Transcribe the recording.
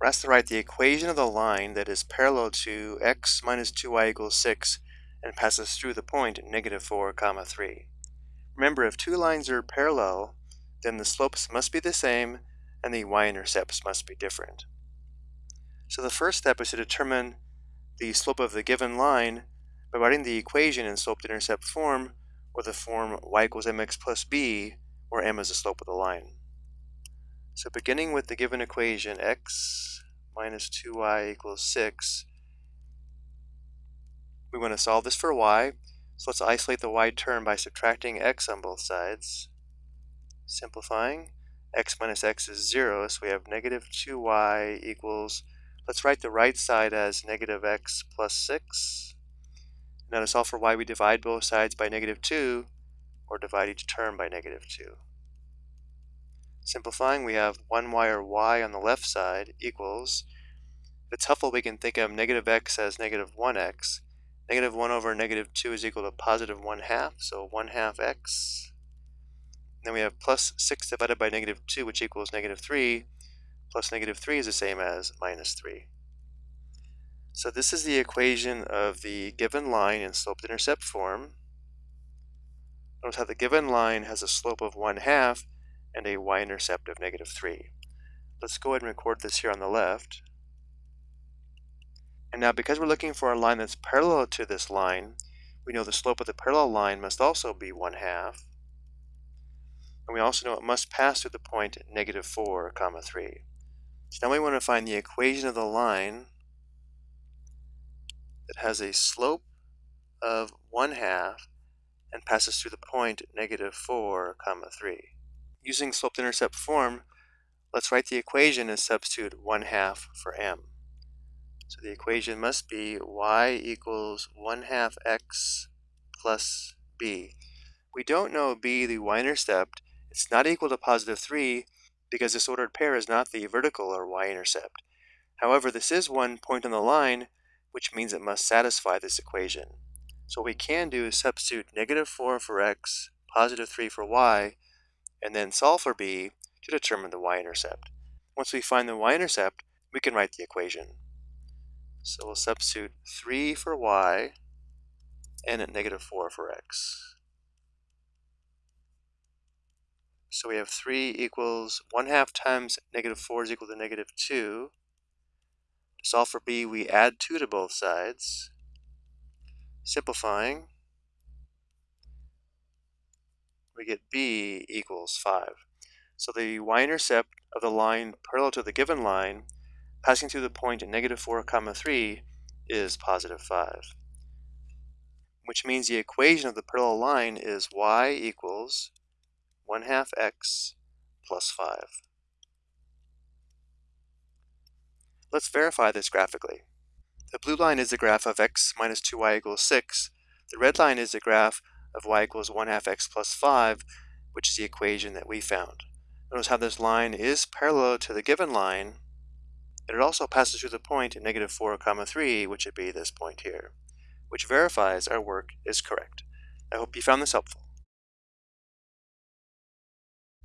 We're asked to write the equation of the line that is parallel to x minus 2y equals 6 and passes through the point negative 4 comma 3. Remember, if two lines are parallel, then the slopes must be the same and the y-intercepts must be different. So the first step is to determine the slope of the given line by writing the equation in slope-intercept form or the form y equals mx plus b, where m is the slope of the line. So beginning with the given equation x minus 2y equals 6, we want to solve this for y. So let's isolate the y term by subtracting x on both sides. Simplifying, x minus x is 0, so we have negative 2y equals, let's write the right side as negative x plus 6. Now to solve for y, we divide both sides by negative 2, or divide each term by negative 2. Simplifying, we have 1y or y on the left side equals, if it's helpful, we can think of negative x as negative 1x. Negative 1 over negative 2 is equal to positive 1 half, so 1 half x. Then we have plus 6 divided by negative 2, which equals negative 3. Plus negative 3 is the same as minus 3. So this is the equation of the given line in slope-intercept form. Notice how the given line has a slope of 1 half, and a y-intercept of negative 3. Let's go ahead and record this here on the left. And now because we're looking for a line that's parallel to this line, we know the slope of the parallel line must also be 1 half. And we also know it must pass through the point negative 4, comma 3. So now we want to find the equation of the line that has a slope of 1 half and passes through the point negative 4, comma 3. Using slope-intercept form, let's write the equation and substitute 1 half for m. So the equation must be y equals 1 half x plus b. We don't know b, the y-intercept. It's not equal to positive 3 because this ordered pair is not the vertical or y-intercept. However, this is one point on the line, which means it must satisfy this equation. So what we can do is substitute negative 4 for x, positive 3 for y, and then solve for b to determine the y-intercept. Once we find the y-intercept, we can write the equation. So we'll substitute 3 for y and at negative 4 for x. So we have 3 equals 1 half times negative 4 is equal to negative 2. To solve for b, we add 2 to both sides. Simplifying, we get b equals 5. So the y-intercept of the line parallel to the given line passing through the point at negative 4 comma 3 is positive 5 which means the equation of the parallel line is y equals 1 half x plus 5. Let's verify this graphically. The blue line is the graph of x minus 2y equals 6. The red line is the graph of y equals 1 half x plus 5, which is the equation that we found. Notice how this line is parallel to the given line, and it also passes through the point at negative 4 comma 3, which would be this point here, which verifies our work is correct. I hope you found this helpful.